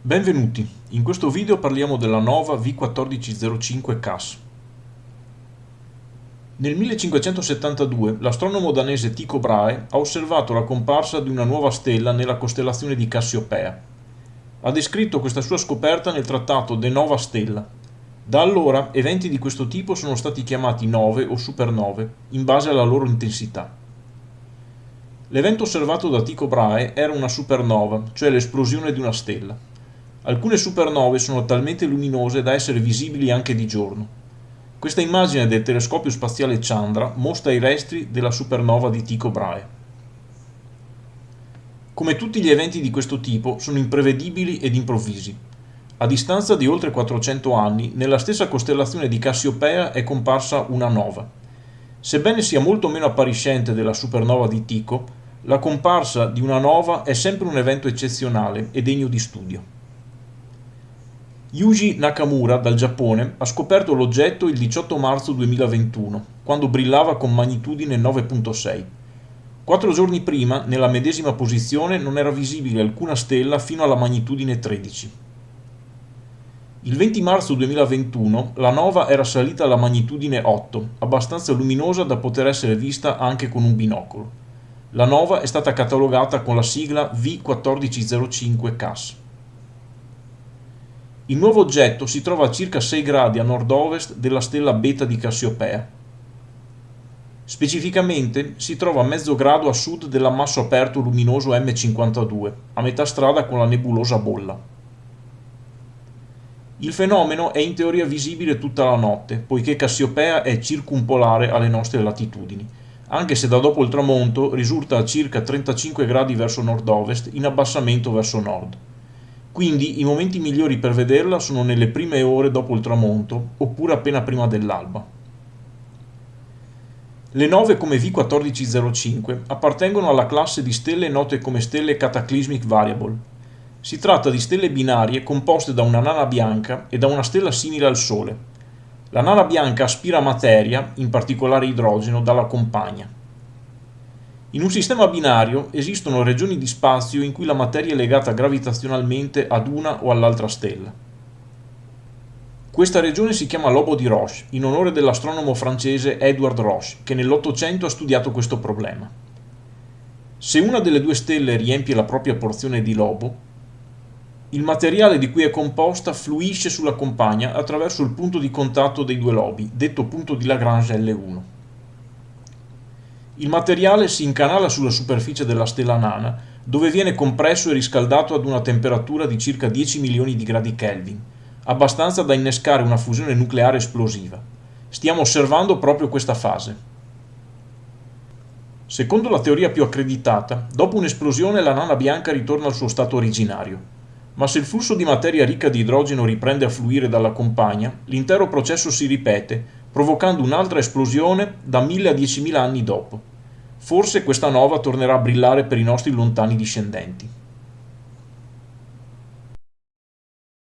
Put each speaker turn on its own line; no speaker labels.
Benvenuti, in questo video parliamo della nova V1405 CAS. Nel 1572 l'astronomo danese Tycho Brahe ha osservato la comparsa di una nuova stella nella costellazione di Cassiopea. Ha descritto questa sua scoperta nel trattato De Nova Stella. Da allora eventi di questo tipo sono stati chiamati nove o supernove, in base alla loro intensità. L'evento osservato da Tycho Brahe era una supernova, cioè l'esplosione di una stella. Alcune supernove sono talmente luminose da essere visibili anche di giorno. Questa immagine del telescopio spaziale Chandra mostra i resti della supernova di Tycho Brahe. Come tutti gli eventi di questo tipo, sono imprevedibili ed improvvisi. A distanza di oltre 400 anni, nella stessa costellazione di Cassiopea è comparsa una nova. Sebbene sia molto meno appariscente della supernova di Tycho, la comparsa di una nova è sempre un evento eccezionale e degno di studio. Yuji Nakamura, dal Giappone, ha scoperto l'oggetto il 18 marzo 2021, quando brillava con magnitudine 9.6. Quattro giorni prima, nella medesima posizione, non era visibile alcuna stella fino alla magnitudine 13. Il 20 marzo 2021 la nova era salita alla magnitudine 8, abbastanza luminosa da poter essere vista anche con un binocolo. La nova è stata catalogata con la sigla V1405 CAS. Il nuovo oggetto si trova a circa 6 gradi a nord-ovest della stella Beta di Cassiopea. Specificamente si trova a mezzo grado a sud dell'ammasso aperto luminoso M52, a metà strada con la nebulosa Bolla. Il fenomeno è in teoria visibile tutta la notte, poiché Cassiopea è circumpolare alle nostre latitudini anche se da dopo il tramonto risulta a circa 35 gradi verso nord-ovest in abbassamento verso nord. Quindi i momenti migliori per vederla sono nelle prime ore dopo il tramonto oppure appena prima dell'alba. Le nove come V1405 appartengono alla classe di stelle note come stelle Cataclysmic Variable. Si tratta di stelle binarie composte da una nana bianca e da una stella simile al Sole, la nana bianca aspira materia, in particolare idrogeno, dalla compagna. In un sistema binario esistono regioni di spazio in cui la materia è legata gravitazionalmente ad una o all'altra stella. Questa regione si chiama lobo di Roche, in onore dell'astronomo francese Edward Roche, che nell'Ottocento ha studiato questo problema. Se una delle due stelle riempie la propria porzione di lobo, il materiale di cui è composta fluisce sulla compagna attraverso il punto di contatto dei due lobi, detto punto di Lagrange L1. Il materiale si incanala sulla superficie della stella nana, dove viene compresso e riscaldato ad una temperatura di circa 10 milioni di gradi Kelvin, abbastanza da innescare una fusione nucleare esplosiva. Stiamo osservando proprio questa fase. Secondo la teoria più accreditata, dopo un'esplosione la nana bianca ritorna al suo stato originario, ma se il flusso di materia ricca di idrogeno riprende a fluire dalla compagna, l'intero processo si ripete, provocando un'altra esplosione da 1000 a 10.000 anni dopo. Forse questa nova tornerà a brillare per i nostri lontani discendenti.